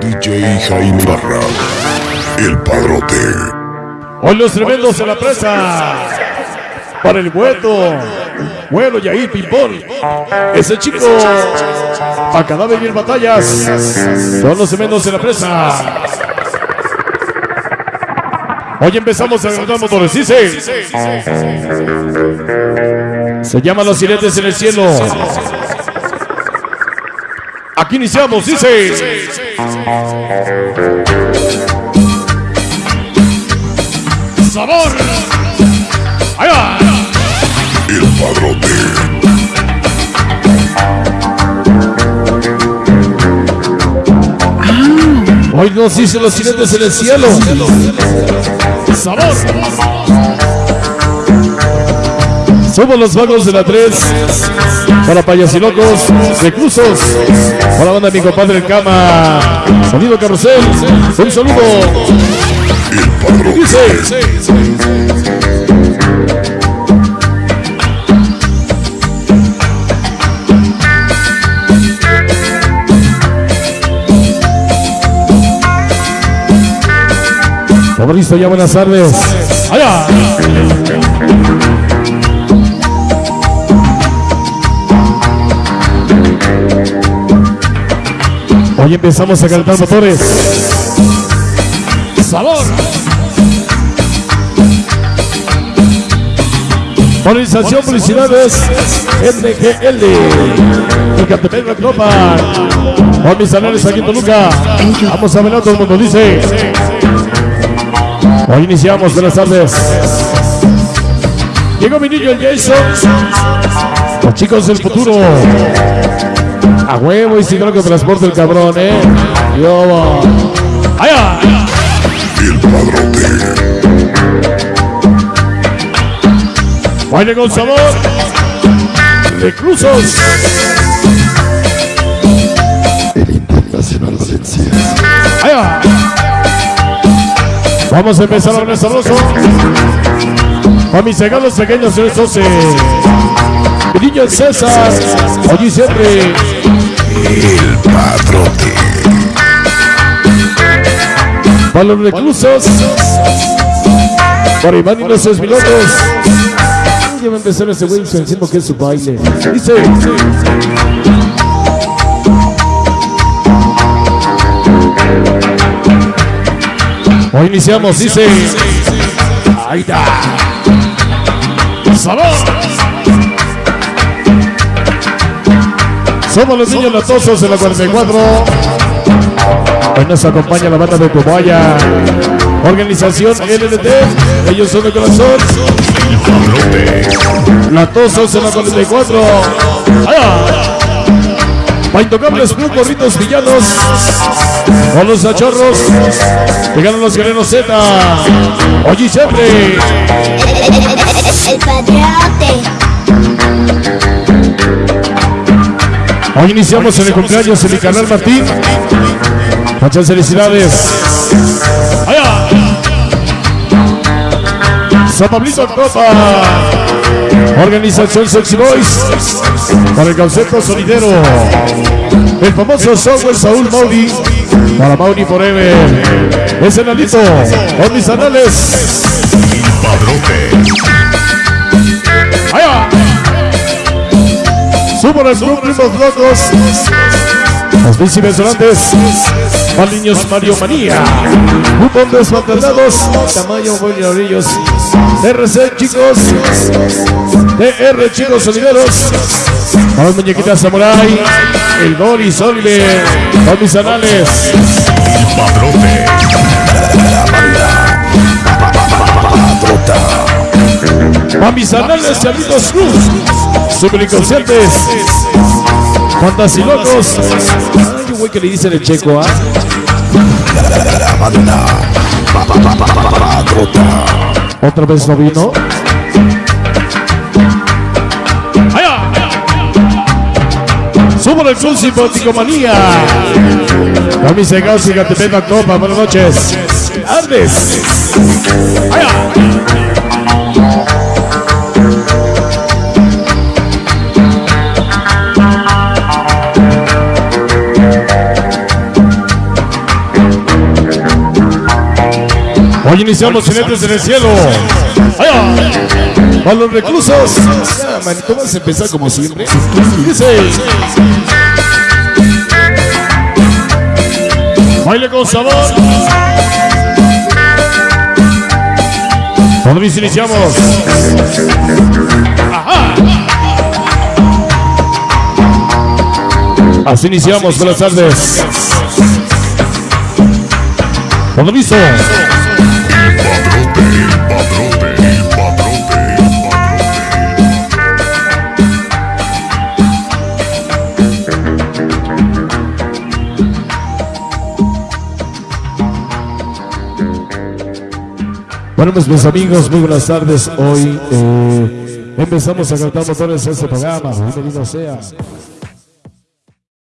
DJ Jaime Barra, el padrote. Hoy los tremendos en la presa. Para el vuelto. Bueno, y ahí, ping-pong. Ese chico. Cadáver y en batallas. Son los tremendos en la presa. Hoy empezamos a agarrar motores, dice. Se llaman los jinetes en el cielo. Aquí iniciamos, dice. Sabor. Ahí va. El padrote. Hoy nos dicen los jinetes en el cielo. Sabor. Somos los vagos de la 3. Para payasilocos, reclusos. Para banda de mi compadre el cama. Sonido carrusel. Un saludo. Dice. Listo, ya buenas tardes. Allá. Hoy empezamos a calentar motores. Sabor. Organización Felicidades MGL El Catepec la Copa Con mis anales aquí en Toluca. Vamos a ver todo el mundo dice. Hoy iniciamos, buenas tardes. Llegó mi niño el Jason. Los chicos del futuro a huevo y si no que transporte el cabrón, eh. Yo. ¡Allá! El padrote. Baile con sabor. De cruzos. El internacional ciencias. Allá. Vamos a empezar con el sabroso. Para mis regalos pequeños, el 12. El niño César, allí siempre. El padrote. Para los reclusos. Para Iván y los Esmilotos. Ya va a empezar ese güey diciendo que es su baile. Dice. Hoy iniciamos, dice. ahí ¡Aida! ¡Salud! Somos los niños latosos de la 44. Hoy nos acompaña la banda de Cobaya. Organización LNT. Ellos son de corazón. Latosos en la 44. ¡Allá! Pa' intocables Club Gorritos Villanos. Con los cachorros. Llegaron los guerreros Z. Oye siempre. Hoy iniciamos en el cumpleaños en mi canal Martín. Muchas felicidades. ¡Allá! San Pablito Copa. Organización Sexy Boys. Para el concepto sonidero. El famoso software Saúl Mauri. Para Mauri Forever. Es el alito. Con mis anales. El padrote. Club Primos Locos. Los bici venezolanos. Para niños Mario Manía. Grupos desmantelados. Tamaño Bolillos. RC chicos. DR chicos solideros. Para las muñequitas Samurai. El Doris Oliver. Con mis anales. El padrote. A mis anales Chavitos Cruz. Super inconscientes. Fantasilocos. Ay, un güey que le dicen el checo, ¿ah? Otra vez no vino. El Club Simpaticomanía. A mis cegados y Gatepeta Copa. Buenas noches. Andes. Iniciamos jinetes en el cielo. A los reclusos. Ya, manito, vas a empezar como siempre. Dice. Baile con sabor. Cuando iniciamos. Ajá. Así iniciamos. Buenas tardes. Dice. Bueno, pues mis amigos, muy buenas tardes. Hoy eh, empezamos a cantar motores en este programa. Bienvenido sea.